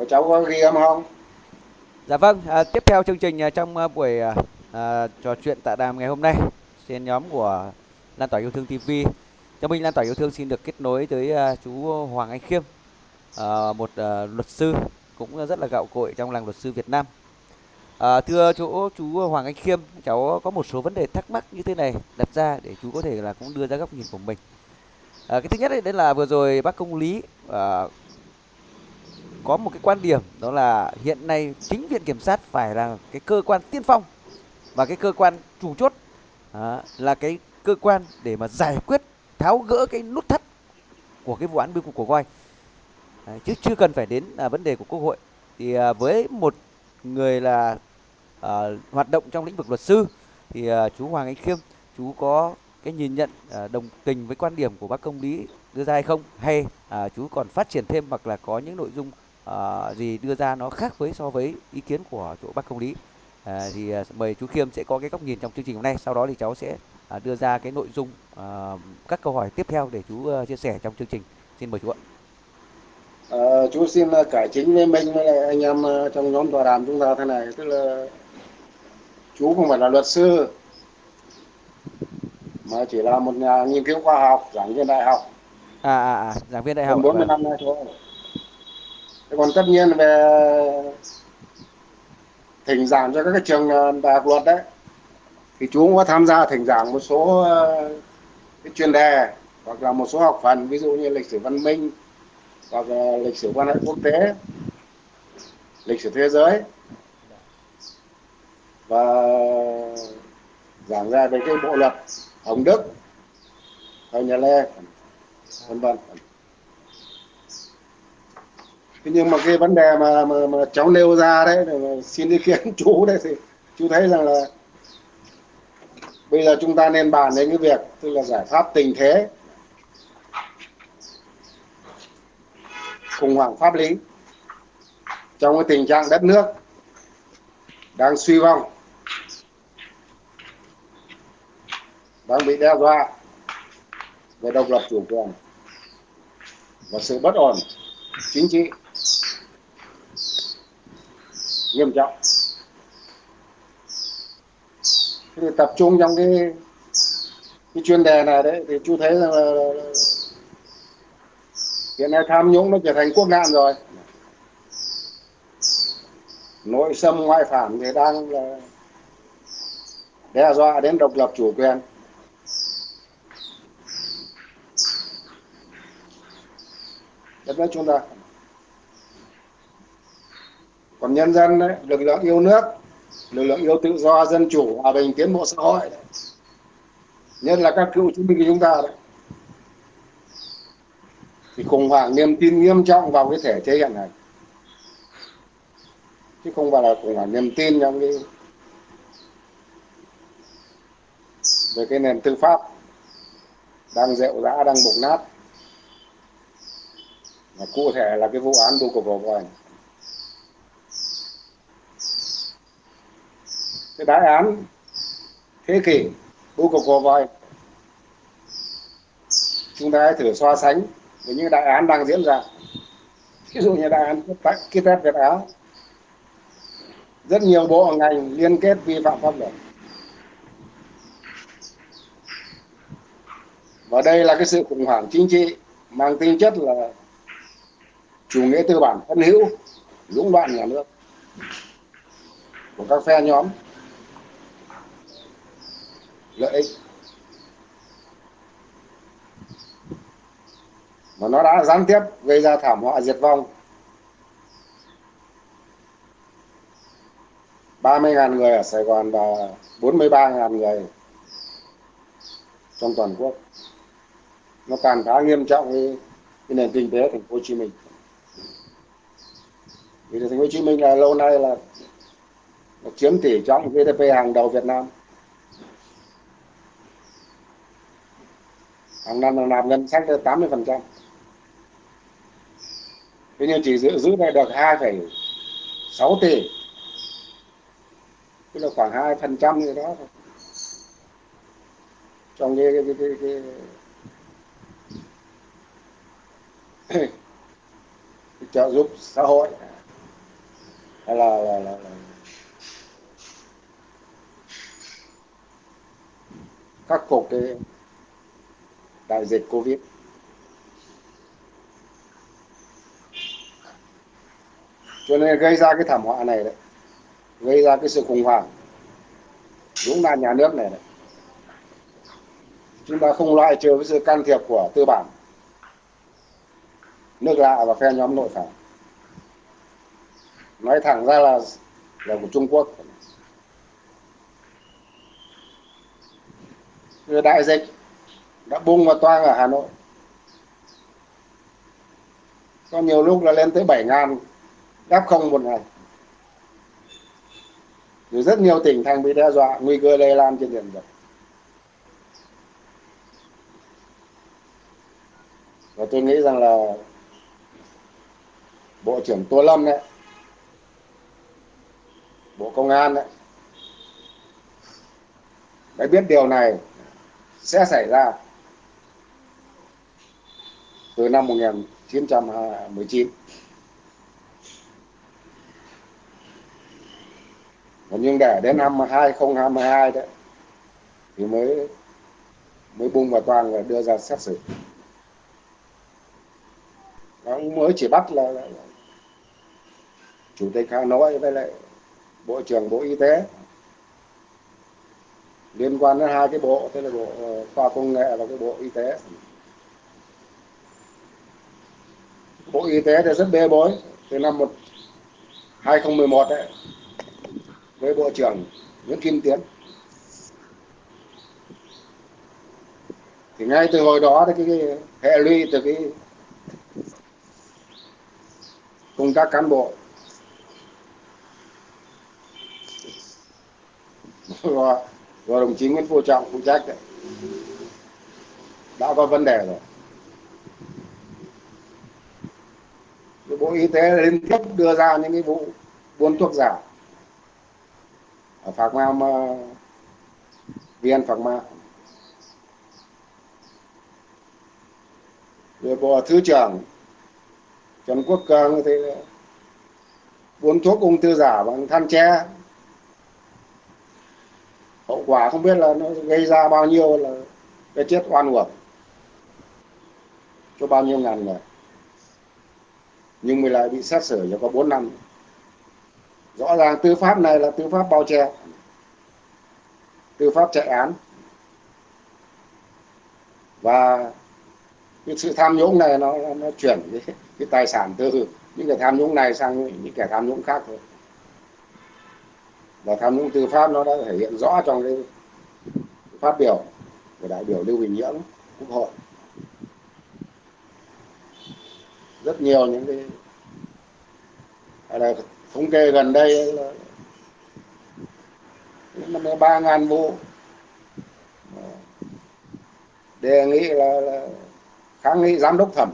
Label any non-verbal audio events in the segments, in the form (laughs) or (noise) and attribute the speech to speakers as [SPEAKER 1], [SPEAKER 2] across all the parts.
[SPEAKER 1] Ủa, cháu có ghi âm không?
[SPEAKER 2] Dạ vâng, à, tiếp theo chương trình à, trong à, buổi à, à, trò chuyện tạ đàm ngày hôm nay trên nhóm của Lan tỏa yêu thương TV. Cho mình Lan tỏa yêu thương xin được kết nối tới à, chú Hoàng Anh Khiêm, à, một à, luật sư cũng rất là gạo cội trong làng luật sư Việt Nam. À, thưa chỗ chú Hoàng Anh Khiêm, cháu có một số vấn đề thắc mắc như thế này đặt ra để chú có thể là cũng đưa ra góc nhìn của mình. À, cái thứ nhất đấy là vừa rồi bác công lý à, có một cái quan điểm đó là hiện nay chính viện kiểm sát phải là cái cơ quan tiên phong và cái cơ quan chủ chốt à, là cái cơ quan để mà giải quyết tháo gỡ cái nút thắt của cái vụ án bưu cục của voi à, chứ chưa cần phải đến à, vấn đề của quốc hội. Thì à, với một người là à, hoạt động trong lĩnh vực luật sư thì à, chú Hoàng Anh Khiêm chú có cái nhìn nhận à, đồng tình với quan điểm của bác công lý đưa ra hay không? Hay à, chú còn phát triển thêm hoặc là có những nội dung à, gì đưa ra nó khác với so với ý kiến của chỗ bác công lý. À, thì à, mời chú Khiêm sẽ có cái góc nhìn trong chương trình hôm nay sau đó thì cháu sẽ à, đưa ra cái nội dung à, các câu hỏi tiếp theo để chú à, chia sẻ trong chương trình. Xin mời chú ạ.
[SPEAKER 1] Ờ, chú xin ờ, cải chính với Minh với anh em ờ, trong nhóm tọa đàm chúng ta thế này. Tức là chú không phải là luật sư mà chỉ là một nhà nghiên cứu khoa học giảng viên đại học.
[SPEAKER 2] À à à giảng viên đại học.
[SPEAKER 1] hơn
[SPEAKER 2] ạ,
[SPEAKER 1] 40
[SPEAKER 2] vâng
[SPEAKER 1] năm nay thôi còn tất nhiên về thỉnh giảng cho các cái trường ờ, đại học luật đấy, thì chú cũng có tham gia thỉnh giảng một số ờ, cái chuyên đề, hoặc là một số học phần, ví dụ như lịch sử văn minh, hoặc là lịch sử quan hệ quốc tế, lịch sử thế giới. Và giảng ra về cái bộ luật Hồng Đức thời nhà Lê, vân vân nhưng mà cái vấn đề mà mà, mà cháu nêu ra đấy mà xin ý kiến (laughs) chú đấy thì chú thấy rằng là bây giờ chúng ta nên bàn đến cái việc tức là giải pháp tình thế khủng hoảng pháp lý trong cái tình trạng đất nước đang suy vong đang bị đe dọa về độc lập chủ quyền và sự bất ổn chính trị nghiêm trọng. Thì tập trung trong cái cái chuyên đề này đấy, thì chú thấy rằng là hiện nay tham nhũng nó trở thành quốc nạn rồi. Nội xâm ngoại phản thì đang là đe dọa đến độc lập chủ quyền. Đất nước chúng ta còn nhân dân đấy, lực lượng yêu nước, lực lượng yêu tự do, dân chủ, hòa bình, tiến bộ xã hội đấy. nhất là các cựu chiến binh của chúng ta đấy. Thì khủng hoảng niềm tin nghiêm trọng vào cái thể chế hiện hành. Chứ không phải là khủng hoảng niềm tin trong cái về cái nền tư pháp đang rệu rã, đang bục nát. Và cụ thể là cái vụ án đu cục vào vòi cái đại án thế kỷ bưu cục vào voi. Chúng ta hãy thử so sánh với những đại án đang diễn ra. Ví dụ như đại án kit test Việt Á. Rất nhiều bộ ngành liên kết vi phạm pháp luật. Và đây là cái sự khủng hoảng chính trị mang tính chất là chủ nghĩa tư bản phân hữu dũng đoạn nhà nước của các phe nhóm lợi ích. Mà nó đã gián tiếp gây ra thảm họa diệt vong. 30.000 người ở Sài Gòn và 43.000 người trong toàn quốc. Nó tàn phá nghiêm trọng cái, cái nền kinh tế thành phố Hồ Chí Minh. Vì thành phố Hồ Chí Minh là lâu nay là, là chiếm tỷ trọng GDP hàng đầu Việt Nam. Hàng năm hàng năm ngân sách tới 80 phần trăm. Thế nhưng chỉ giữ giữ lại được 2,6 tỷ. Tức là khoảng hai phần trăm gì đó thôi. Trong cái cái, cái, cái, cái trợ giúp xã hội. Hay là, là, là, là khắc phục cái đại dịch covid. Cho nên gây ra cái thảm họa này đấy, gây ra cái sự khủng hoảng đúng là nhà nước này đấy. Chúng ta không loại trừ với sự can thiệp của tư bản, nước lạ và phe nhóm nội phản. Nói thẳng ra là là của Trung Quốc. Đại dịch đã bung và toang ở Hà Nội. Có nhiều lúc là lên tới 7 ngàn, đáp không một ngày. Rồi rất nhiều tỉnh thành bị đe dọa, nguy cơ lây lan trên diện rộng. Và tôi nghĩ rằng là bộ trưởng tô lâm đấy bộ công an đấy đã biết điều này sẽ xảy ra từ năm 1919 nhưng để đến năm 2022 đấy thì mới mới bung vào toàn và đưa ra xét xử. Nó mới chỉ bắt là, là, là chủ tịch hà nội với lại bộ trưởng bộ y tế. Liên quan đến hai cái bộ tức là bộ ờ, khoa công nghệ và cái bộ y tế. Bộ y tế đã rất bê bối từ năm một 2011 đấy với bộ trưởng Nguyễn Kim Tiến. Thì ngay từ hồi đó thì cái, cái hệ lụy từ cái công tác cán bộ (laughs) và, và đồng chí Nguyễn Phú Trọng phụ trách đấy đã có vấn đề rồi. Bộ Y tế liên tiếp đưa ra những cái vụ buôn thuốc giả. Ở Phạc Ma viên Phạc Ma rồi Bộ Thứ trưởng Trần Quốc Cường thì buôn thuốc ung thư giả bằng than tre. Hậu quả không biết là nó gây ra bao nhiêu là cái chết oan uổng cho bao nhiêu ngàn người nhưng mình lại bị xét xử cho có 4 năm. Rõ ràng tư pháp này là tư pháp bao che. Tư pháp chạy án. Và cái sự tham nhũng này nó nó chuyển cái, cái tài sản từ những kẻ tham nhũng này sang những kẻ tham nhũng khác thôi. Và tham nhũng tư pháp nó đã thể hiện rõ trong cái phát biểu của đại biểu Lưu Bình Nhưỡng quốc hội. Rất nhiều những cái là thống kê gần đây là năm ba ngàn vụ. Đề nghị là, là kháng nghị giám đốc thẩm.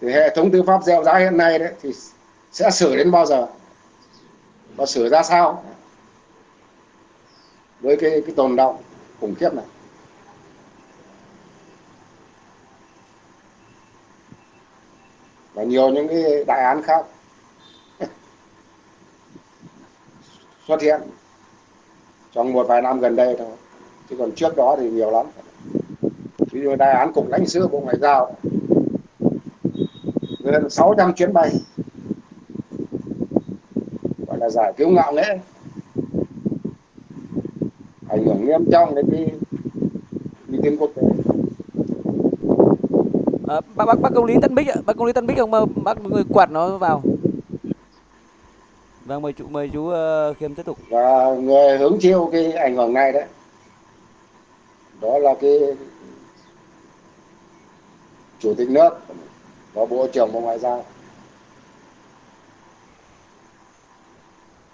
[SPEAKER 1] Thì hệ thống tư pháp gieo giá hiện nay đấy thì sẽ xử đến bao giờ? Và xử ra sao? Với cái cái tồn động khủng khiếp này. Và nhiều những cái đại án khác. (laughs) Xuất hiện trong một vài năm gần đây thôi. Chứ còn trước đó thì nhiều lắm. Ví dụ đại án cục lãnh sự bộ ngoại giao. Gần 600 chuyến bay. Gọi là giải cứu ngạo nghễ. Ảnh hưởng nghiêm trọng đến cái uy tín quốc tế
[SPEAKER 2] à, bác bác bác công lý tân bích ạ. Bác công lý tân bích không ờ, bác người quạt nó vào. Vâng mời chú mời chú uh, khiêm tiếp tục.
[SPEAKER 1] Dạ, và người hứng chịu cái ảnh hưởng này đấy. Đó là cái chủ tịch nước và bộ trưởng bộ ngoại giao.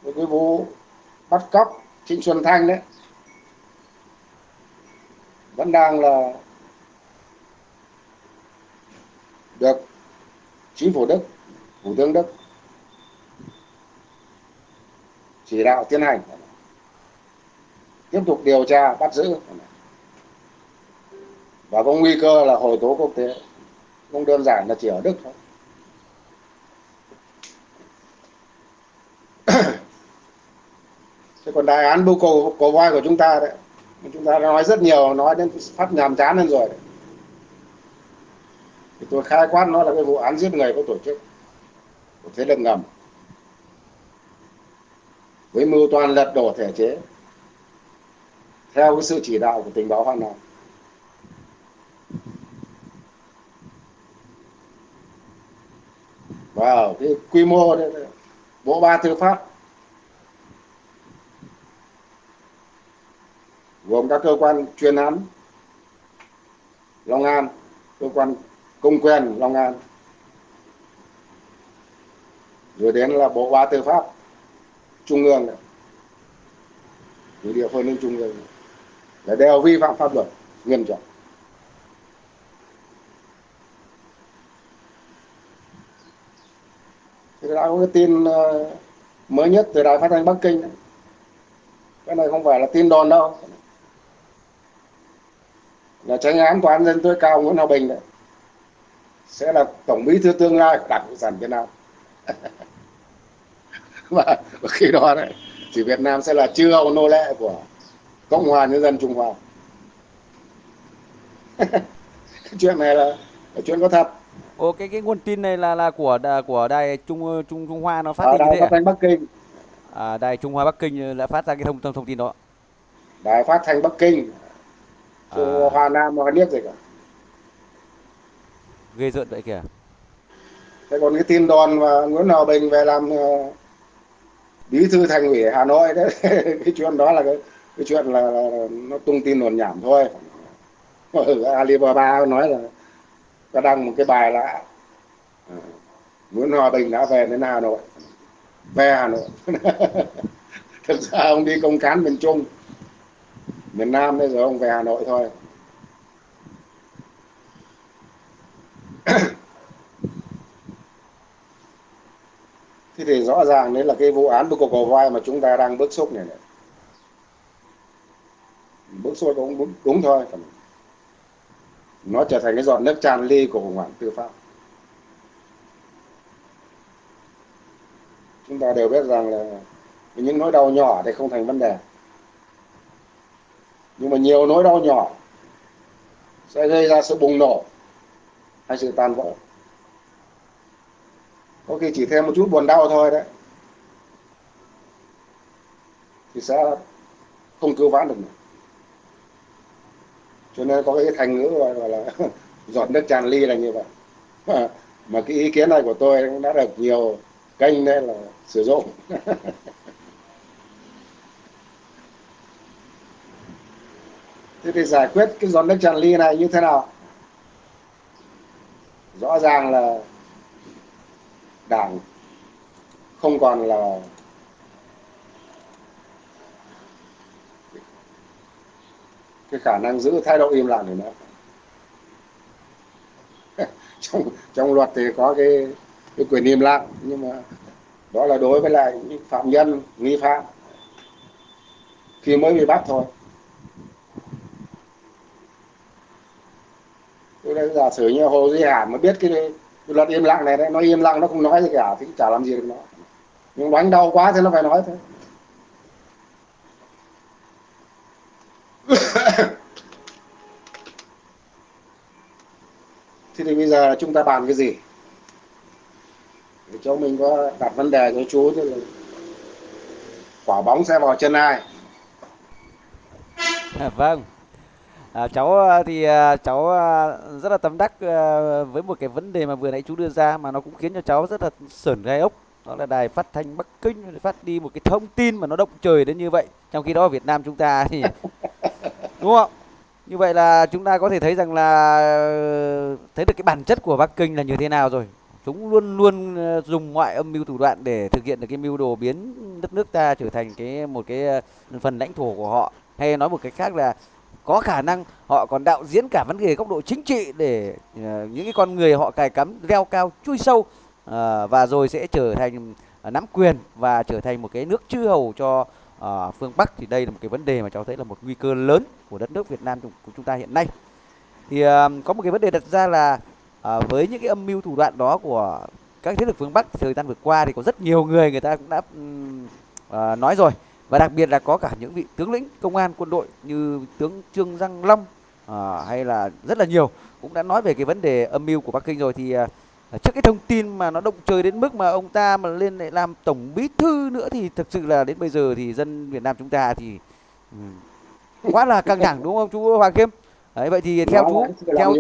[SPEAKER 1] Cái vụ bắt cóc Trịnh Xuân Thanh đấy. Vẫn đang là được. Chính phủ Đức, Thủ tướng Đức chỉ đạo tiến hành. Tiếp tục điều tra bắt giữ. Và có nguy cơ là hồi tố quốc tế. Không đơn giản là chỉ ở Đức thôi. Thế còn đại án bưu cầu của voi của chúng ta đấy. Chúng ta đã nói rất nhiều nói đến phát nhàm chán hơn rồi đấy thì tôi khai quát nó là cái vụ án giết người có tổ chức của thế lực ngầm với mưu toàn lật đổ thể chế theo cái sự chỉ đạo của tình báo Hoa Nam. Và ở cái quy mô đấy, bộ ba tư pháp gồm các cơ quan chuyên án Long An, cơ quan công quyền Long An, rồi đến là bộ ba tư pháp trung ương này, địa phương đến trung ương này. Là đều vi phạm pháp luật nghiêm trọng. Thì đã có cái tin ờ, mới nhất từ đài phát thanh bắc kinh. Cái này không phải là tin đồn đâu. Là tranh án tòa án dân tối cao nguyễn hòa bình đấy sẽ là tổng bí thư tương lai của đảng cộng sản việt nam và, (laughs) và khi đó đấy thì việt nam sẽ là chư hầu nô lệ của cộng hòa nhân dân trung hoa (laughs) chuyện này là, là chuyện có thật
[SPEAKER 2] Ồ cái cái nguồn tin này là là của của đài Trung Trung Trung Hoa nó phát
[SPEAKER 1] ở
[SPEAKER 2] tin như
[SPEAKER 1] đài
[SPEAKER 2] thế
[SPEAKER 1] phát
[SPEAKER 2] à?
[SPEAKER 1] thanh bắc kinh
[SPEAKER 2] à? Đài Trung Hoa Bắc Kinh đã phát ra cái thông thông, thông tin đó.
[SPEAKER 1] đài phát thanh bắc kinh
[SPEAKER 2] À,
[SPEAKER 1] Hoa Nam Hoa Niếc gì cả
[SPEAKER 2] ghê rợn vậy kìa.
[SPEAKER 1] thế còn cái tin đồn mà Nguyễn Hòa Bình về làm ờ, bí thư thành ủy Hà Nội đấy (laughs) cái chuyện đó là cái cái chuyện là, là, là nó tung tin đồn nhảm thôi. Alibaba nói là ta đăng một cái bài là ờ, Nguyễn Hòa Bình đã về đến Hà Nội. Về Hà Nội. (laughs) Thực ra ông đi công cán miền Trung. Miền Nam bây giờ ông về Hà Nội thôi. (coughs) thế thì rõ ràng đấy là cái vụ án của cầu vai mà chúng ta đang bức xúc này, này. bức xúc cũng đúng, đúng thôi nó trở thành cái giọt nước tràn ly của khủng hoảng tư pháp. Chúng ta đều biết rằng là những nỗi đau nhỏ thì không thành vấn đề. Nhưng mà nhiều nỗi đau nhỏ sẽ gây ra sự bùng nổ hay sự tan vỡ? Có khi chỉ thêm một chút buồn đau thôi đấy. Thì sẽ không cứu vãn được nữa. cho nên có cái thành ngữ gọi gọi là (laughs) giọt nước tràn ly là như vậy. (laughs) Mà cái ý kiến này của tôi cũng đã được nhiều kênh nên là sử dụng. (laughs) Thế thì giải quyết cái giọt nước tràn ly này như thế nào? Rõ ràng là đảng không còn là cái khả năng giữ thái độ im lặng nữa. (laughs) Trong trong luật thì có cái cái quyền im lặng, nhưng mà đó là đối với lại những phạm nhân, nghi phạm. Khi mới bị bắt thôi. Đấy, giả sử như hồ duy hải mà biết cái, cái luật im lặng này đấy nó im lặng nó không nói gì cả thì chả làm gì được nó. Nhưng đánh đau quá thì nó phải nói thôi. (coughs) Thế thì bây giờ chúng ta bàn cái gì? Để cho mình có đặt vấn đề cho chú chứ. Là quả bóng sẽ vào chân ai?
[SPEAKER 2] À, vâng. À, cháu à, thì à, cháu à, rất là tâm đắc với một cái vấn đề mà vừa nãy chú đưa ra mà nó cũng khiến cho cháu rất là sởn gai ốc. Đó là đài phát thanh Bắc Kinh phát đi một cái thông tin mà nó động trời đến như vậy. Trong khi đó ở Việt Nam chúng ta thì (laughs) đúng không? Như vậy là chúng ta có thể thấy rằng là ờ, thấy được cái bản chất của Bắc Kinh là như thế nào rồi. Chúng luôn luôn ờ, dùng mọi âm mưu thủ đoạn để thực hiện được cái mưu đồ biến đất nước ta trở thành cái một cái ờ, phần lãnh thổ của họ. Hay nói một cách khác là có khả năng họ còn đạo diễn cả vấn đề góc độ chính trị để uh, những cái con người họ cài cắm leo cao chui sâu uh, và rồi sẽ trở thành uh, nắm quyền và trở thành một cái nước chư hầu cho uh, phương Bắc thì đây là một cái vấn đề mà cháu thấy là một nguy cơ lớn của đất nước Việt Nam của chúng ta hiện nay. Thì uh, có một cái vấn đề đặt ra là uh, với những cái âm mưu thủ đoạn đó của các thế lực phương Bắc thời gian vừa qua thì có rất nhiều người người ta cũng đã ừm, nói rồi và đặc biệt là có cả những vị tướng lĩnh công an quân đội như tướng Trương Giang Long à, hay là rất là nhiều cũng đã nói về cái vấn đề âm mưu của Bắc Kinh rồi thì à, trước cái thông tin mà nó động trời đến mức mà ông ta mà lên lại làm tổng bí thư nữa thì thực sự là đến bây giờ thì dân Việt Nam chúng ta thì um, quá là căng thẳng đúng không chú Hoàng Kim? Đấy vậy thì theo chú theo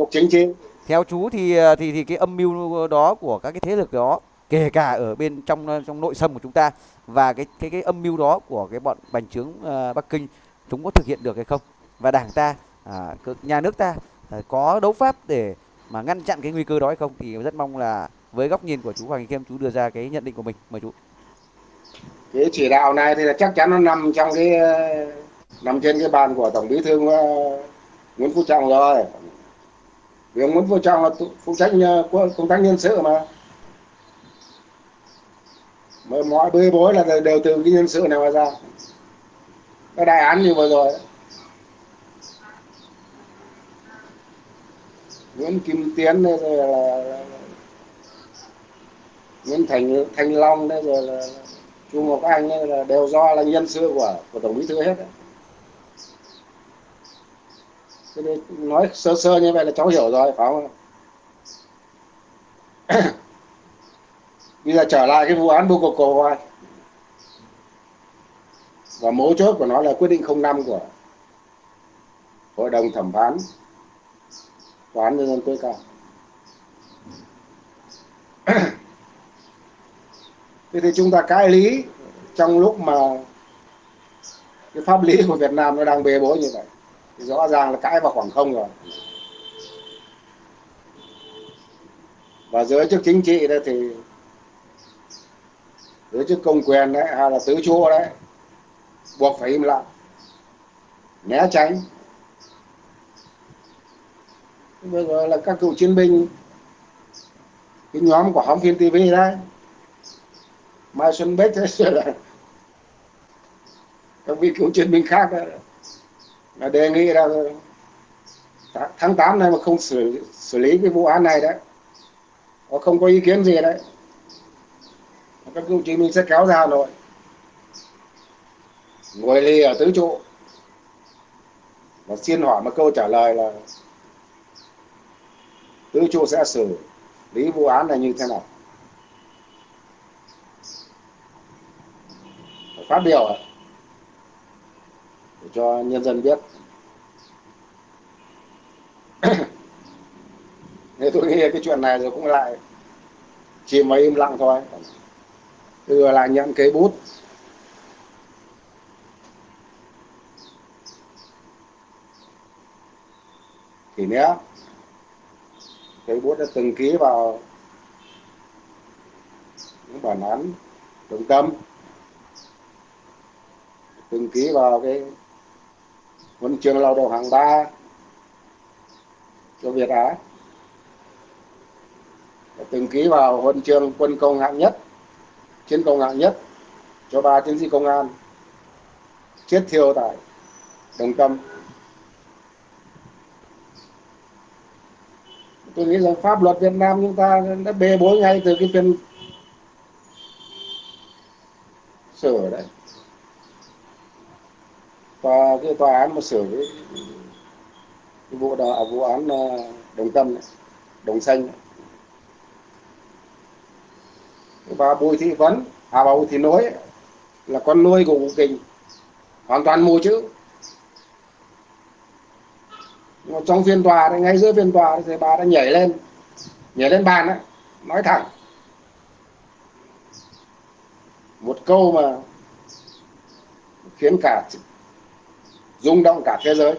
[SPEAKER 2] theo chú thì à, thì thì cái âm mưu đó của các cái thế lực đó kể cả ở bên trong ờ, trong nội sâm của chúng ta và cái cái cái âm mưu đó của cái bọn bành trướng uh, Bắc Kinh chúng có thực hiện được hay không? Và đảng ta à, nhà nước ta à, có đấu pháp để mà ngăn chặn cái nguy cơ đó hay không? Thì rất mong là với góc nhìn của chú Hoàng Kim chú đưa ra cái nhận định của mình. Mời chú.
[SPEAKER 1] Cái chỉ đạo này thì là chắc chắn nó nằm trong cái nằm trên cái bàn của tổng bí thư Nguyễn Phú Trọng rồi. Vì ông Nguyễn Phú Trọng là phụ trách công tác nhân sự mà mọi bê bối là đều từ cái nhân sự này mà ra cái đại án như vừa rồi Nguyễn Kim Tiến đây rồi là, là Nguyễn Thành Thanh Long đây rồi là Chu Ngọc Anh đây là đều do là nhân sự của của tổng bí thư hết đấy. Nói sơ sơ như vậy là cháu hiểu rồi phải không? (clears throat) bây giờ trở lại cái vụ án bưu cục và mấu chốt của nó là quyết định 05 của hội đồng thẩm phán tòa án nhân dân tối cao. (clears throat) Thế thì chúng ta cãi lý trong lúc mà cái pháp lý của Việt Nam nó đang bê bối như vậy. Thì rõ ràng là cãi vào khoảng không rồi. Và giới chức chính trị đó thì giới chức công quyền đấy hay là tứ chúa đấy buộc phải im lặng né tránh. Bây giờ là các cựu chiến binh cái nhóm của hóng phim tv đấy mai xuân bích thế (laughs) là các vị cựu chiến binh khác đấy, là đề nghị là tháng 8 này mà không xử xử lý cái vụ án này đấy có không có ý kiến gì đấy các cựu chiến binh sẽ kéo ra Hà Nội. Ngồi lì ở tứ trụ. Và xin hỏi một câu trả lời là tứ trụ sẽ xử lý vụ án này như thế nào? Phát biểu để cho nhân dân biết. (coughs) Thế tôi nghĩ cái chuyện này rồi cũng lại chỉ mà im lặng thôi đưa lại nhận cái bút. Thì nhé cái bút đã từng ký vào những bản án đồng tâm. Từng ký vào cái huân chương lao động hạng ba cho Việt Á. Từng ký vào huân chương quân công hạng nhất chiến công hạng nhất cho ba chiến sĩ công an chết thiêu tại đồng tâm tôi nghĩ rằng pháp luật Việt Nam chúng ta đã bê bối ngay từ cái phiên sửa đấy và cái tòa án mà sửa cái, cái vụ đó à, vụ án à, đồng tâm này, đồng xanh này. Và bùi thị vấn à bà bùi thị nối là con nuôi của cụ kình. Hoàn toàn mù chữ. Mà trong phiên tòa thì ngay giữa phiên tòa thì bà đã nhảy lên nhảy lên bàn ấy, nói thẳng. Một câu mà khiến cả rung động cả thế giới.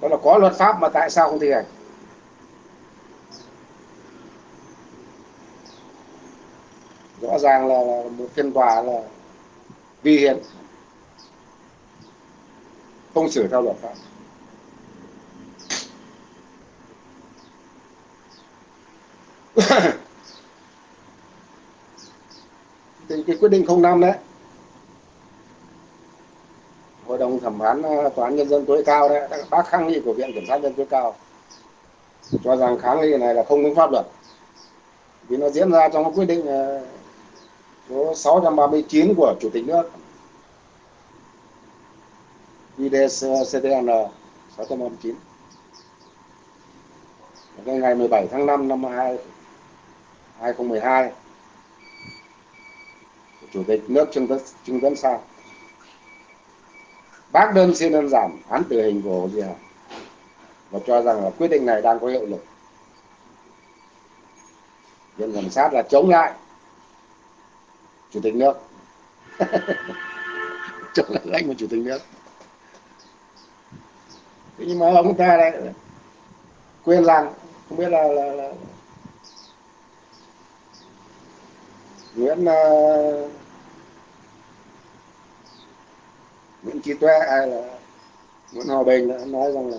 [SPEAKER 1] Đó là có luật pháp mà tại sao không thi hành? Rõ ràng là, là một phiên tòa là vi hiến. Không xử theo luật pháp. (coughs) Thì cái quyết định 05 đấy. Hội đồng thẩm phán ờ, tòa án nhân dân tối cao đấy bác kháng nghị của viện kiểm sát nhân tối cao. Cho rằng kháng nghị này là không đúng pháp luật. Vì nó diễn ra trong quyết định ờ, số 639 của chủ tịch nước. IDCTN 639 ngày 17 tháng 5 năm 2012 chủ tịch nước Trương Tấn, Trương Tấn Sang bác đơn xin đơn giảm án tử hình của Hồ Duy Hải và cho rằng là quyết định này đang có hiệu lực. Viện kiểm sát là chống lại chủ tịch nước. Trở lại anh của chủ tịch nước. Thế nhưng mà ông ta lại quên rằng không biết là, là, là Nguyễn uh, Nguyễn Trí Tuệ ai là Nguyễn Hòa Bình đã nói rằng là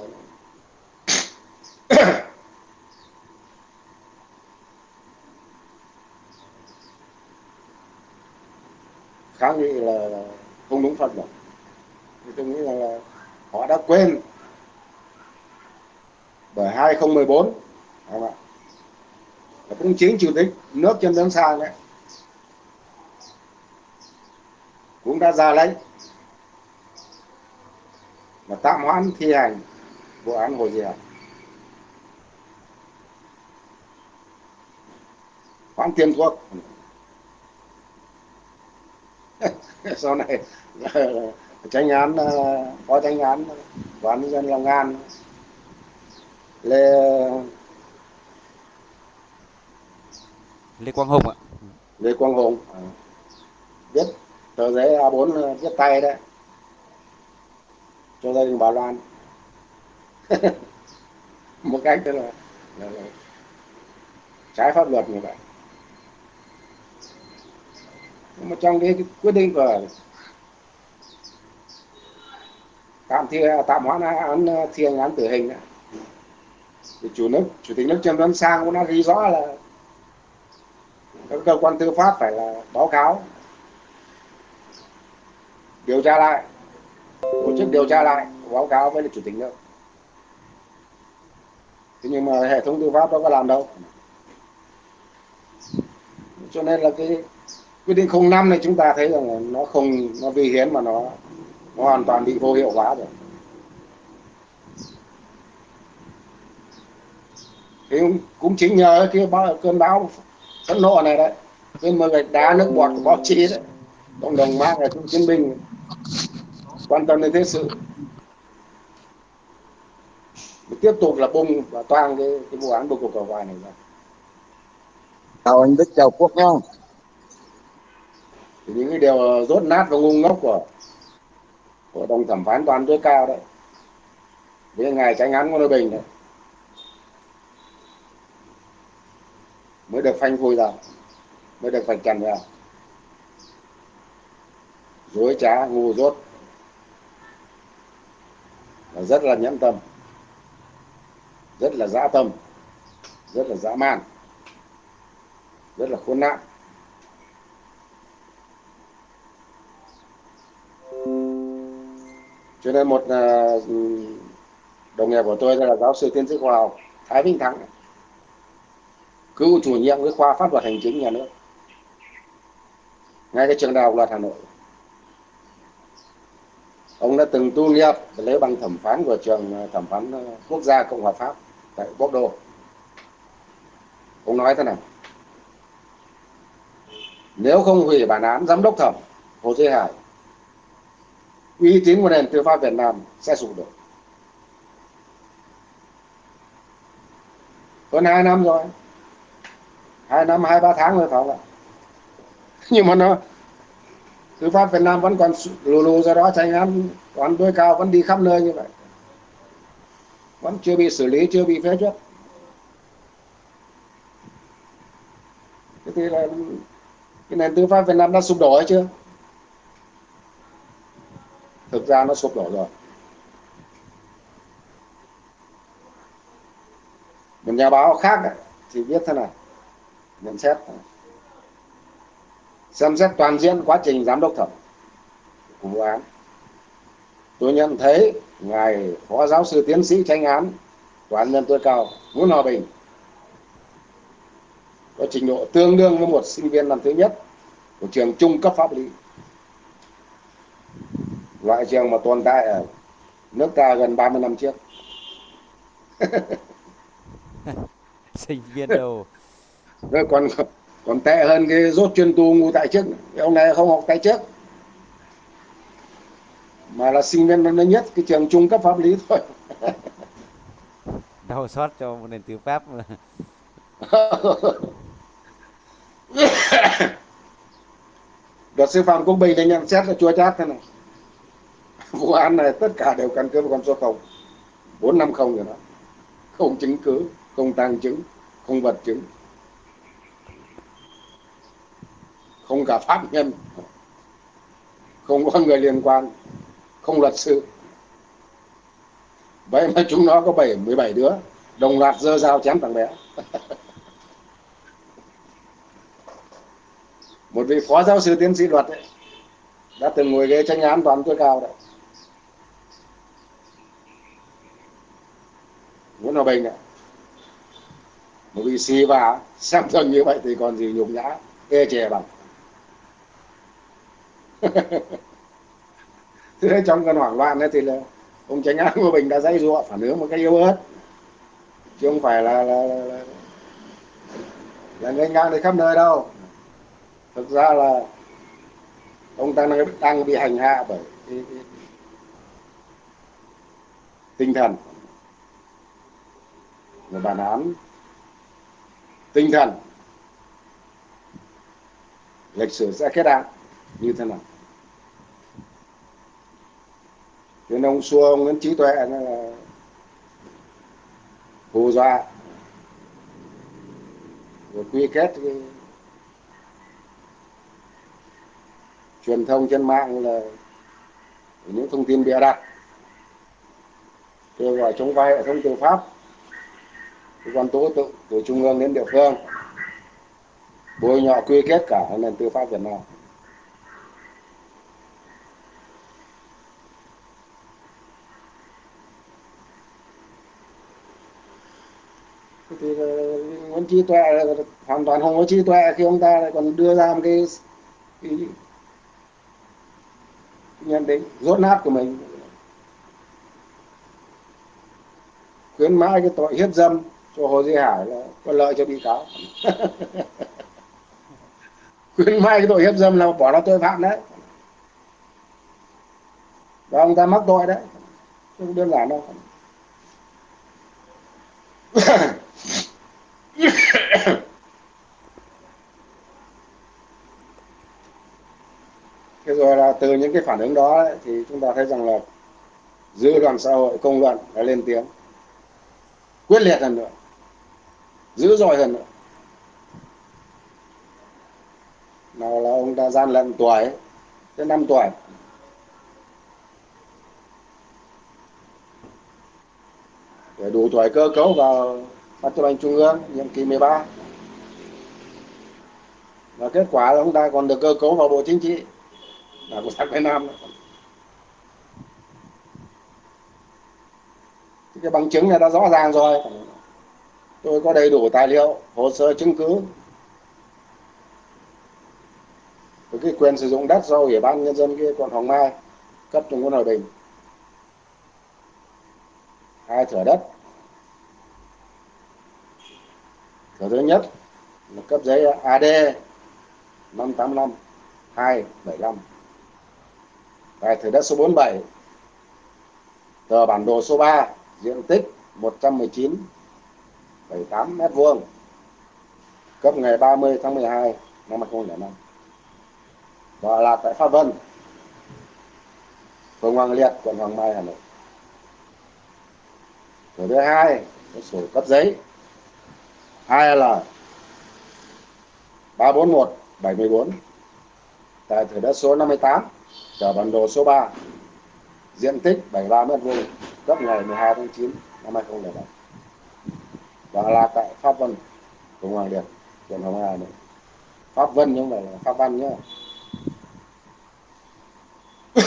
[SPEAKER 1] giáo nghị là, không đúng pháp luật. Thì tôi nghĩ rằng là họ đã quên bởi 2014 không ạ? Là cũng chính chủ tịch nước trên tấn sang đấy cũng đã ra lệnh và tạm hoãn thi hành vụ án Hồ Diệp hoãn tiền thuốc (laughs) sau này (laughs) tranh án phó tranh án tòa án nhân dân Long An. Lê
[SPEAKER 2] Lê Quang Hùng ạ.
[SPEAKER 1] Lê Quang Hùng. À. viết tờ giấy A4 viết tay đấy. Cho gia đình bà Loan. (laughs) Một cách tức là, là, là trái pháp luật như vậy nhưng mà trong cái quyết định của tạm thi à, tạm hoãn án à, thi hành án tử hình đó, thì chủ nước chủ tịch nước trần văn sang cũng đã ghi rõ là các cơ quan tư pháp phải là báo cáo điều tra lại tổ chức điều tra lại báo cáo với chủ tịch nước. Thế nhưng mà hệ thống tư pháp đâu có làm đâu. Cho nên là cái quyết định 05 này chúng ta thấy rằng nó không nó vi hiến mà nó nó hoàn toàn bị vô hiệu hóa rồi. Thì cũng chính nhờ cái cơn bão phẫn nộ này đấy. Cái mưa gạch đá nước bọt của báo chí đấy. Cộng đồng mạng là chiến binh quan tâm đến thế sự. Tiếp tục là bung và toang cái, cái vụ án bầu cuộc cầu vài này ra.
[SPEAKER 3] Chào anh Đức chào Quốc không
[SPEAKER 1] thì những cái điều rốt nát và ngu ngốc của của đồng thẩm phán toàn tối cao đấy. Với ngài tránh án Ngô Bình đấy. Mới được phanh phui ra, mới được vạch trần ra. Dối trá, ngu dốt. Và rất là nhẫn tâm. Rất là dã tâm. Rất là dã man. Rất là khốn nạn. Cho nên một uh, đồng nghiệp của tôi là giáo sư tiến sĩ khoa học Thái Vinh Thắng cựu chủ nhiệm cái khoa pháp luật hành chính nhà nước. Ngay cái trường đại học luật Hà Nội. Ông đã từng tu nghiệp lấy bằng thẩm phán của trường à, thẩm phán à, quốc gia cộng hòa pháp tại Bordeaux ông nói thế này. Nếu không hủy bản án giám đốc thẩm Hồ Duy Hải uy tín của nền tư pháp Việt Nam sẽ sụp đổ. Hơn hai năm rồi. Hai năm, hai, ba tháng rồi phải không ạ? (laughs) Nhưng mà nó, tư pháp Việt Nam vẫn còn lù lù ra đó tranh án toán tối cao, vẫn đi khắp nơi như vậy. Vẫn chưa bị xử lý, chưa bị phê chuẩn. Thế thì là cái nền tư pháp Việt Nam đã sụp đổ hay chưa? Thực ra nó sụp đổ rồi. Một nhà báo khác ấy, thì viết thế này nhận xét xem xét toàn diện quá trình giám đốc thẩm của vụ án. Tôi nhận thấy ngài phó giáo sư tiến sĩ tranh án tòa án nhân tối cao Nguyễn Hòa Bình có trình độ tương đương với một sinh viên năm thứ nhất của trường trung cấp pháp lý loại trường mà tồn tại ở nước ta gần 30 năm trước. (laughs)
[SPEAKER 2] Sinh viên đồ
[SPEAKER 1] Rồi còn còn tệ hơn cái rốt chuyên tu ngu tại cái ông này không học tại chức mà là sinh viên năm nhất cái trường trung cấp pháp lý thôi. (laughs)
[SPEAKER 2] Đau xót cho một nền tư pháp mà. (laughs)
[SPEAKER 1] luật sư phạm công bình thì nhận xét là chua chát thế này vụ án này tất cả đều căn cứ vào con số không. Bốn năm không rồi đó. Không chứng cứ không tàng chứng không vật chứng. Không cả pháp nhân. Không có người liên quan. Không luật sư. Vậy mà chúng nó có bảy mười bảy đứa. Đồng loạt dơ dao chém thằng bé. (laughs) Một vị phó giáo sư tiến sĩ luật ấy, đã từng ngồi ghế tranh án toàn tối cao đấy. Nguyễn Hòa Bình đấy, một vị xì và xem thường như vậy thì còn gì nhục nhã ê chè bằng. (laughs) Thế trong cơn hoảng loạn đấy thì là ông tránh án của mình đã dãy dụa phản ứng một cách yếu ớt. Chứ không phải là là là, là, là ngang đi khắp nơi đâu. Thực ra là ông ta đang, đang bị hành hạ bởi cái, cái, tinh thần của bản án tinh thần. Lịch sử sẽ kết án như thế nào? Cho nên ông xua ông Nguyễn Trí Tuệ là hù dọa rồi quy kết cái truyền thông trên mạng là những thông tin bịa đặt, kêu gọi chống vai hệ thống tư pháp cơ quan tố tụng từ trung ương đến địa phương. Bôi nhọ quy kết cả nền tư pháp Việt Nam. Thì ờ, Nguyễn Trí Tuệ ờ, hoàn toàn không có trí tuệ khi ông ta lại còn đưa ra một cái, cái nhận định rốt nát của mình. Khuyến mãi cái tội hiếp dâm cho Hồ Duy Hải là có lợi cho bị cáo. (laughs) Khuyên mai cái tội hiếp dâm là bỏ nó tội phạm đấy. Và ông ta mắc tội đấy. Không đơn giản đâu. (coughs) Thế rồi là từ những cái phản ứng đó ấy, thì chúng ta thấy rằng là dư luận xã hội công luận đã lên tiếng. Quyết liệt hơn nữa dữ dội hơn nữa. Nào là ông ta gian lận tuổi tới năm tuổi. Để đủ tuổi cơ cấu vào ban chấp hành trung ương, nhiệm kỳ 13 và kết quả là ông ta còn được cơ cấu vào bộ chính trị. Là của sắc Việt Nam. Cái bằng chứng này đã rõ ràng rồi tôi có đầy đủ tài liệu, hồ sơ chứng cứ. Với cái quyền sử dụng đất do ủy ban nhân dân kia quận Hoàng Mai cấp cho Nguyễn Hòa Bình. Hai thửa đất. Thửa thứ nhất là cấp giấy AD 585 275 tại thửa đất số 47 tờ bản đồ số 3 diện tích 119 1,8 mét vuông cấp ngày 30 tháng 12 năm 2005 và là tại Pháp Vân phường Hoàng Liệt quận Hoàng Mai Hà Nội. Thứ thứ hai có sổ cấp giấy 2L 341 74 tại thửa đất số 58 tờ bản đồ số 3 diện tích 73 mét vuông cấp ngày 12 tháng 9 năm 2007 đó là tại Pháp Vân. Cộng Hoàng Liệt truyền Hồng Hà Nội Pháp Vân nhưng mà là Pháp Văn nhá. (coughs)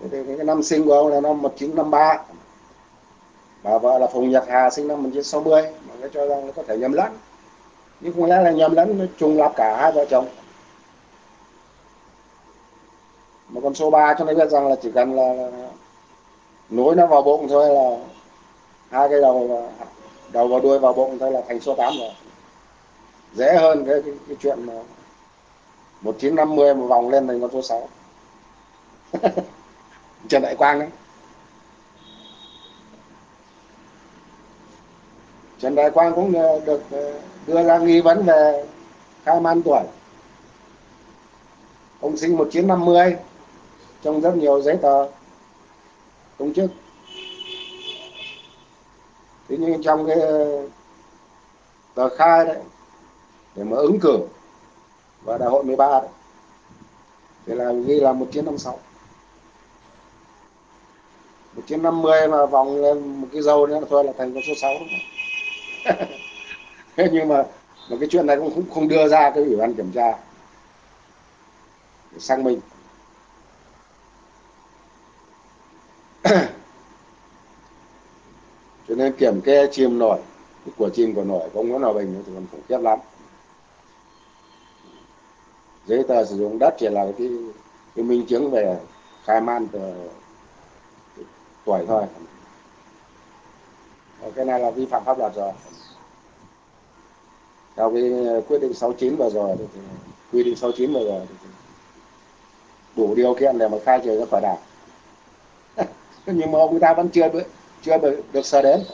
[SPEAKER 1] Cái, cái, cái năm sinh của ông là năm 1953 bà vợ là Phùng Nhật Hà sinh năm 1960 mà nó cho rằng nó có thể nhầm lẫn. Nhưng không lẽ là nhầm lẫn nó trùng lặp cả hai vợ chồng? Mà con số 3 cho nó biết rằng là chỉ cần là, là nối nó vào bụng thôi là hai cái đầu đầu vào đuôi vào bụng thôi là thành số 8 rồi. Dễ hơn cái, cái, cái chuyện mà 1950 một vòng lên thành con số 6 (laughs) Trần Đại Quang đấy. Trần Đại Quang cũng ờ, được ờ, đưa ra nghi vấn về khai man tuổi. Ông sinh 1950 trong rất nhiều giấy tờ công chức thế nhưng trong cái tờ khai đấy để mà ứng cử và đại hội 13 đấy thì là ghi là 1956 1950 mà vòng lên một cái dâu nữa thôi là thành con số 6 đúng không? (laughs) thế nhưng mà mà cái chuyện này cũng không, không đưa ra cái ủy ban kiểm tra để xác minh nên kiểm kê chìm nổi. Của chìm của nổi của ông Nguyễn Hòa Bình thì còn khủng khiếp lắm. Giấy tờ sử dụng đất chỉ là cái cái minh chứng về khai man từ tuổi thôi. Cái này là vi phạm pháp luật rồi. Theo cái quyết định 69 vừa rồi thì quy định 69 vừa rồi thì đủ điều kiện để mà khai trừ ra khỏi đảng. (laughs) Nhưng mà ông ta vẫn chưa chưa được, được đến.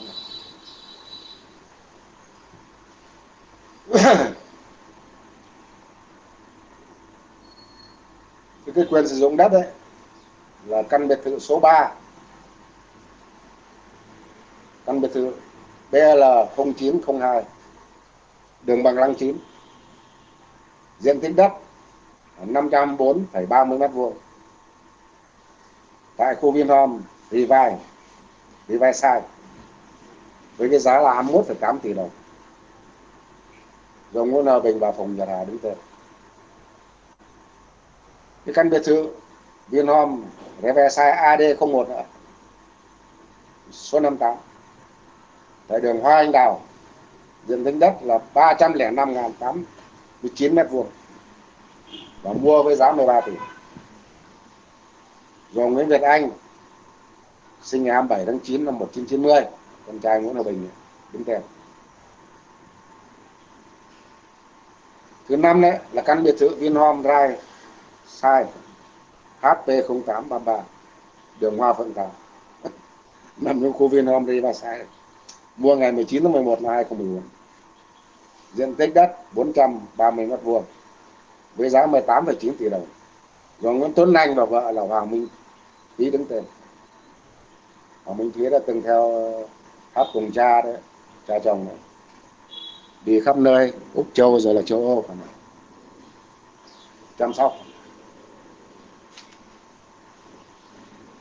[SPEAKER 1] (coughs) Thì cái quyền sử dụng đất đấy là căn biệt thự số 3 căn biệt thự BL 0902 đường bằng lăng 9 diện tích đất 504,30 m2 tại khu Vinhome Rivai Riverside với cái giá là 21,8 tỷ đồng. Rồi Nguyễn Hòa Bình và Phùng Nhật Hà đứng tên. Cái căn biệt thự Vinhome Riverside AD01 nữa. Số 58 tại đường Hoa Anh Đào diện tích đất là 305.819 mét vuông và mua với giá 13 tỷ. Rồi Nguyễn Việt Anh sinh ngày 27 tháng 9 năm 1990 con trai Nguyễn Hòa Bình đứng tên. Thứ năm đấy là căn biệt thự Vinhome Drive sai HP0833 đường Hoa Phượng Thảo (laughs) nằm trong khu Vinhome Sai. Mua ngày 19 tháng 11 năm 2014 diện tích đất 430 mét vuông với giá 18,9 tỷ đồng. Do Nguyễn Tuấn Anh và vợ là Hoàng Minh ký đứng tên. Hoàng Minh Thúy đã từng theo hát cùng cha đấy cha chồng này. Đi khắp nơi, Úc Châu rồi là châu Âu chăm sóc.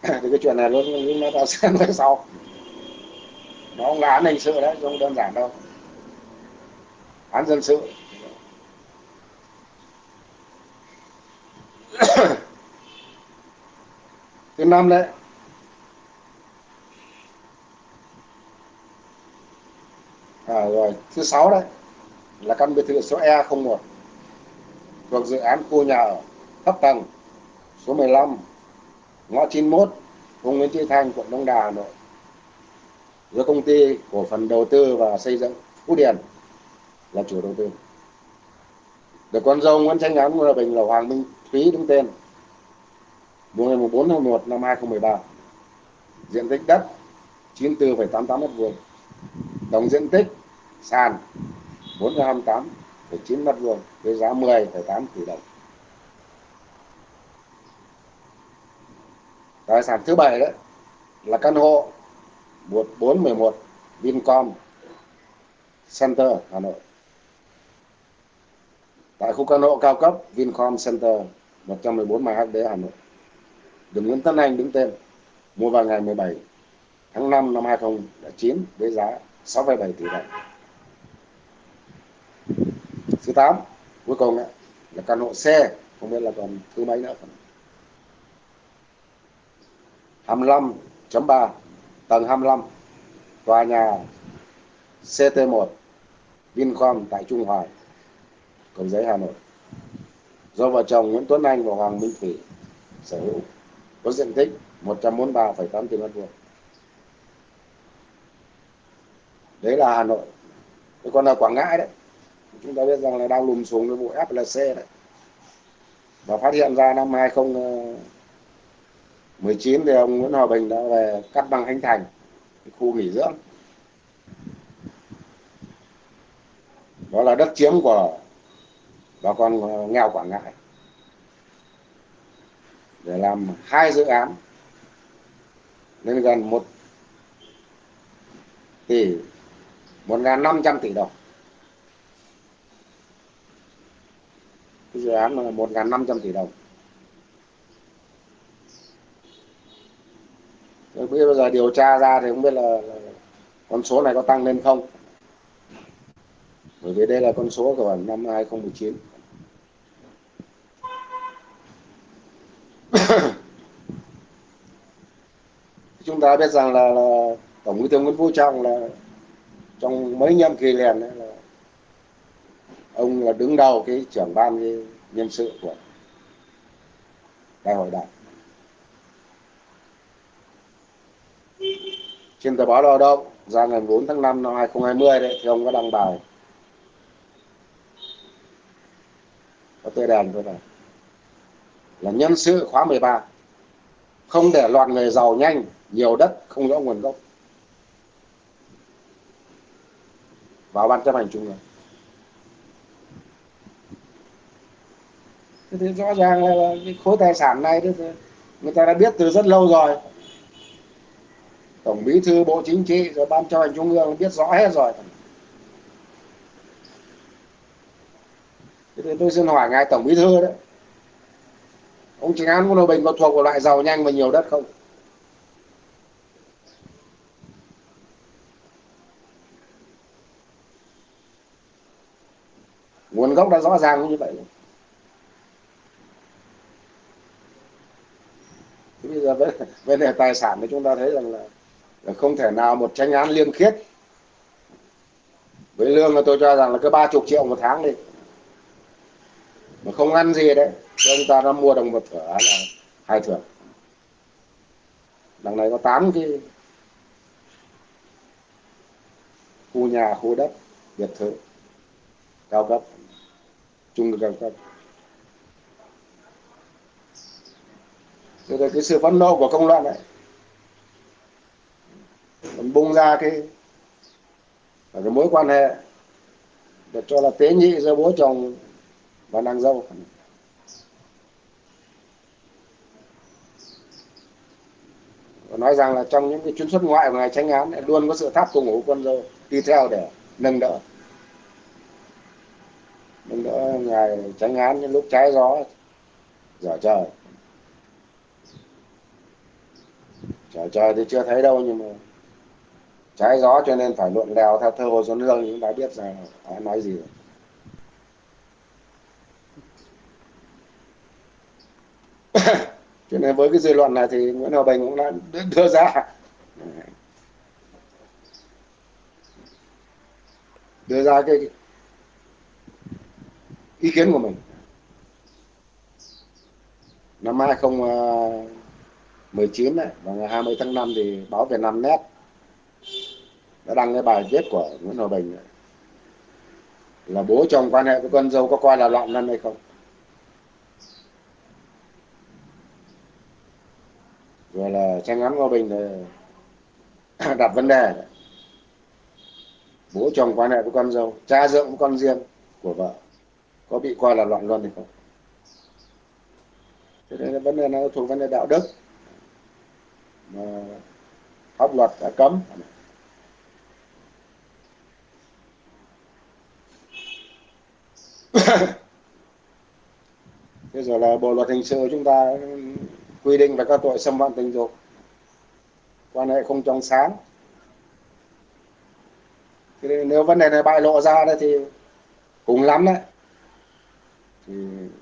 [SPEAKER 1] (coughs) Thì cái chuyện này luôn nó ta sẽ nói sau. Nó không là án hình sự đấy không đơn giản đâu. Án dân sự. (coughs) Thứ năm đấy à, rồi thứ sáu đấy là căn biệt thự số E01 thuộc dự án khu nhà ở thấp tầng số 15 ngõ 91 vùng Nguyễn Thị Thanh quận Đông Đà Hà Nội. Do công ty cổ phần đầu tư và xây dựng Phú Điền là chủ đầu tư. Được con dâu Nguyễn Tranh Ngắn Hòa Bình là Hoàng Minh Thúy đứng tên. Mua ngày 4 tháng 1 năm 2013 diện tích đất 94,88 m2 tổng diện tích sàn 428,9 mét vuông với giá 10,8 tỷ đồng. Tài sản thứ bảy đấy là căn hộ 1411 Vincom Center Hà Nội. Tại khu căn hộ cao cấp Vincom Center 114 MHD Hà Nội. Đường Nguyễn Tân Anh đứng tên mua vào ngày 17 tháng 5 năm 2009 với giá 6,7 tỷ đồng thứ 8 cuối cùng ấy, là căn hộ xe không biết là còn thứ mấy nữa 25.3 tầng 25 tòa nhà CT1 Vincom tại Trung Hoài Cầu Giấy Hà Nội. Do vợ chồng Nguyễn Tuấn Anh và Hoàng Minh Thủy sở hữu có diện tích 143,8 km vuông. Đấy là Hà Nội. Còn là Quảng Ngãi đấy chúng ta biết rằng là đang lùm xuống cái vụ FLC đấy. Và phát hiện ra năm 2019 thì ông Nguyễn Hòa Bình đã về cắt băng Khánh Thành khu nghỉ dưỡng. Đó là đất chiếm của bà con nghèo Quảng Ngãi. Để làm hai dự án lên gần một tỷ, một ngàn năm trăm tỷ đồng. Cái dự án là một ngàn năm trăm tỷ đồng. Bây giờ điều tra ra thì không biết là, là con số này có tăng lên không? Bởi vì đây là con số của năm 2019 (coughs) chúng ta biết rằng là, là tổng bí thư nguyễn phú trọng là trong mấy nhiệm kỳ liền là đứng đầu cái trưởng ban cái nhân sự của đại hội đảng. Trên tờ báo lao động ra ngày 4 tháng 5 năm 2020 đấy, thì ông có đăng bài. Có tươi đèn thôi này. Là nhân sự khóa 13 không để loạt người giàu nhanh, nhiều đất, không rõ nguồn gốc. Vào ban chấp hành trung ương. Thì rõ ràng là cái khối tài sản này thì người ta đã biết từ rất lâu rồi. Tổng bí thư, bộ chính trị, rồi ban chấp hành trung ương biết rõ hết rồi. Thế thì tôi xin hỏi ngài tổng bí thư đấy, ông Trịnh Án Quân Hòa Bình có thuộc vào loại giàu nhanh và nhiều đất không? Nguồn gốc đã rõ ràng như vậy rồi. Bây giờ vấn đề tài sản thì chúng ta thấy rằng là, là không thể nào một tranh án liêm khiết. Với lương là tôi cho rằng là cứ ba chục triệu một tháng đi. Mà không ăn gì đấy thì ông ta đã mua được một thửa là hai thửa. Đằng này có tám cái khu nhà khu đất biệt thự cao cấp chung cao cấp. Rồi là cái sự phẫn nộ của công luận ấy mình bung ra cái cái mối quan hệ để cho là tế nhị giữa bố chồng và nàng dâu. Và nói rằng là trong những cái chuyến xuất ngoại của ngài tranh án luôn có sự tháp cùng ngủ quân dâu đi theo để nâng đỡ. Nâng đỡ ngài tranh án những lúc trái gió, dở trời. Trời trời thì chưa thấy đâu, nhưng mà trái gió cho nên phải luận lèo theo thơ hồ xuân hương chúng ta biết rằng ai nói gì rồi. (coughs) cho nên với cái dư luận này thì Nguyễn Hòa Bình cũng đã đưa ra đưa ra cái ý kiến của mình năm 2019 đấy và ngày 20 tháng 5 thì báo Việt Nam Net đã đăng cái bài viết của Nguyễn Hòa Bình này. là bố chồng quan hệ với con dâu có coi là loạn luân hay không? Rồi là tranh án Hòa Bình (coughs) đặt vấn đề bố chồng quan hệ với con dâu, cha dượng với con riêng của vợ có bị coi là loạn luân hay không? Thế nên là vấn đề nó thuộc vấn đề đạo đức mà pháp luật đã cấm. (coughs) Thế rồi là bộ luật hình sự chúng ta quy định về các tội xâm phạm tình dục, quan hệ không trong sáng. Thì nếu vấn đề này bại lộ ra đấy thì cùng lắm đấy. Thì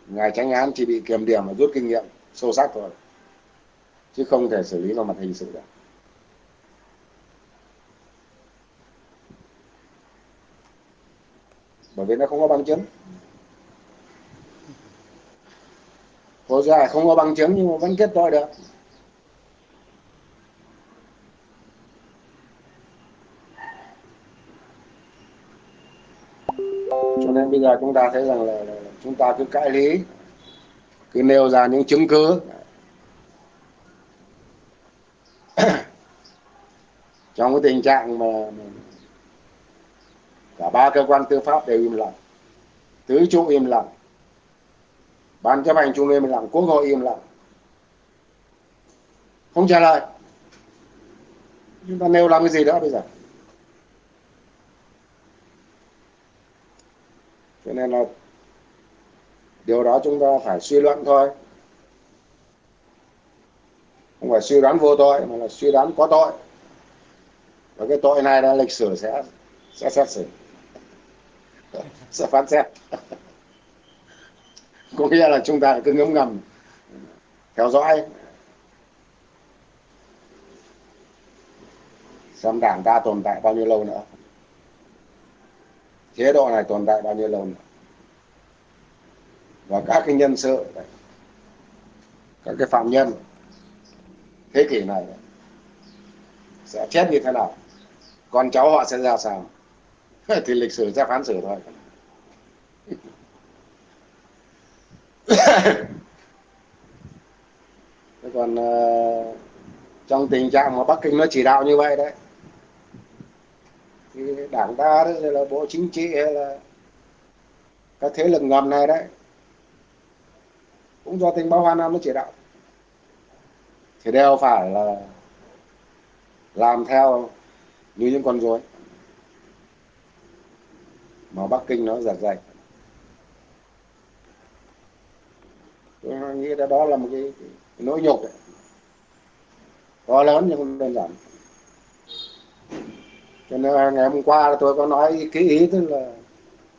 [SPEAKER 1] ngài tránh án chỉ bị kiềm điểm và rút kinh nghiệm sâu sắc thôi chứ không thể xử lý vào mặt hình sự được. Bởi vì nó không có bằng chứng. Có dài không có bằng chứng nhưng mà vẫn kết tội được. Cho nên bây giờ chúng ta thấy rằng là, là chúng ta cứ cãi lý cứ nêu ra những chứng cứ. Trong cái tình trạng mà cả ba cơ quan tư pháp đều im lặng, tứ trụ im lặng, ban chấp hành trung ương im lặng, quốc hội im lặng, không trả lời. Chúng ta nêu làm cái gì nữa bây giờ? Cho nên là điều đó chúng ta phải suy luận thôi. Không phải suy đoán vô tội, mà là suy đoán có tội và cái tội này là lịch sử sẽ sẽ xét xử. (laughs) Sẽ phán xét. (laughs) Có nghĩa là chúng ta cứ ngấm ngầm, theo dõi. Xem đảng ta tồn tại bao nhiêu lâu nữa. Chế độ này tồn tại bao nhiêu lâu nữa. Và các cái nhân sự, các cái phạm nhân, thế kỷ này sẽ chết như thế nào? Con cháu họ sẽ ra sao? (laughs) Thì lịch sử sẽ phán xử thôi. (laughs) Thế còn uh, trong tình trạng mà Bắc Kinh nó chỉ đạo như vậy đấy thì đảng ta đấy là bộ chính trị hay là các thế lực ngầm này đấy cũng do tình báo Hoa Nam nó chỉ đạo. Thì đều phải là làm theo như những con rối. Mà Bắc Kinh nó giật dây tôi nghĩ là đó là một cái, cái, cái nỗi nhục đấy. To lớn nhưng không đơn giản. Cho nên ngày hôm qua tôi có nói cái ý tức là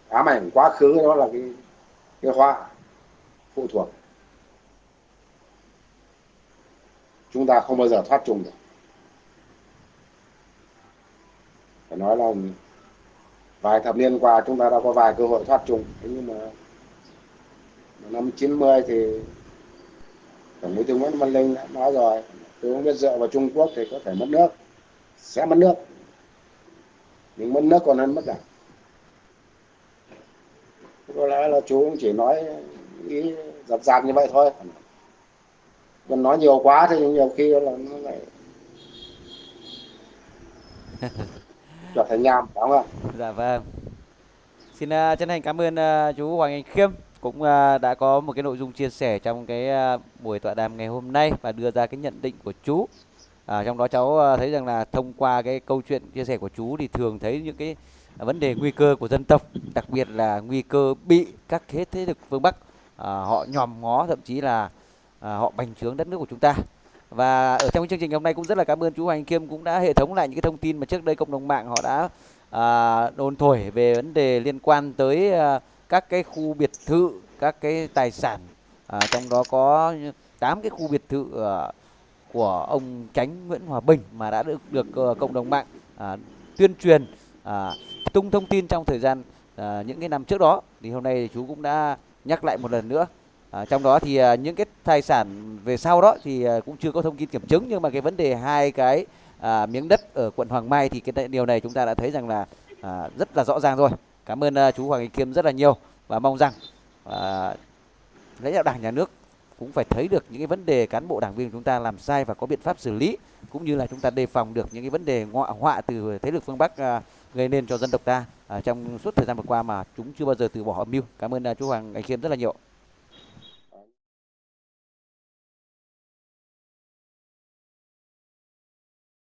[SPEAKER 1] ám ảnh quá khứ đó là cái cái họa phụ thuộc. Chúng ta không bao giờ thoát trùng được. Phải nói là vài thập niên qua chúng ta đã có vài cơ hội thoát chung. Thế nhưng mà năm 90 thì tổng bí thư nguyễn văn linh đã nói rồi, tôi không biết dựa vào trung quốc thì có thể mất nước, sẽ mất nước, nhưng mất nước còn hơn mất đảng. Có lẽ là chú cũng chỉ nói ý dập dạp như vậy thôi. Còn nói nhiều quá thì nhiều khi là nó lại (laughs) trở thành nhàm đúng không ạ?
[SPEAKER 2] Dạ vâng. Xin uh, chân thành cảm ơn uh, chú Hoàng Anh Khiêm cũng uh, đã có một cái nội dung chia sẻ trong cái uh, buổi tọa đàm ngày hôm nay và đưa ra cái nhận định của chú. À, trong đó cháu thấy rằng là thông qua cái câu chuyện chia sẻ của chú thì thường thấy những cái vấn đề nguy cơ của dân tộc đặc biệt là nguy cơ bị các thế thế lực phương Bắc à, họ nhòm ngó thậm chí là à, họ bành trướng đất nước của chúng ta và ở trong chương trình hôm nay cũng rất là cảm ơn chú Hoàng Kiêm cũng đã hệ thống lại những cái thông tin mà trước đây cộng đồng mạng họ đã à, đồn thổi về vấn đề liên quan tới à, các cái khu biệt thự các cái tài sản. À, trong đó có 8 cái khu biệt thự à, của ông Tránh Nguyễn Hòa Bình mà đã được được uh, cộng đồng mạng à, tuyên truyền à, tung thông tin trong thời gian à, những cái năm trước đó. Thì hôm nay thì chú cũng đã nhắc lại một lần nữa à, trong đó thì à, những cái tài sản về sau đó thì à, cũng chưa có thông tin kiểm chứng nhưng mà cái vấn đề hai cái à, miếng đất ở quận Hoàng Mai thì cái điều này chúng ta đã thấy rằng là à, rất là rõ ràng rồi cảm ơn à, chú Hoàng Anh Kiêm rất là nhiều và mong rằng à, lãnh đạo đảng nhà nước cũng phải thấy được những cái vấn đề cán bộ đảng viên chúng ta làm sai và có biện pháp xử lý cũng như là chúng ta đề phòng được những cái vấn đề ngoại họa từ thế lực phương Bắc à, gây nên cho dân tộc ta à, trong suốt thời gian vừa qua mà chúng chưa bao giờ từ bỏ âm mưu. Cảm ơn à, chú Hoàng Anh kiêm rất là nhiều.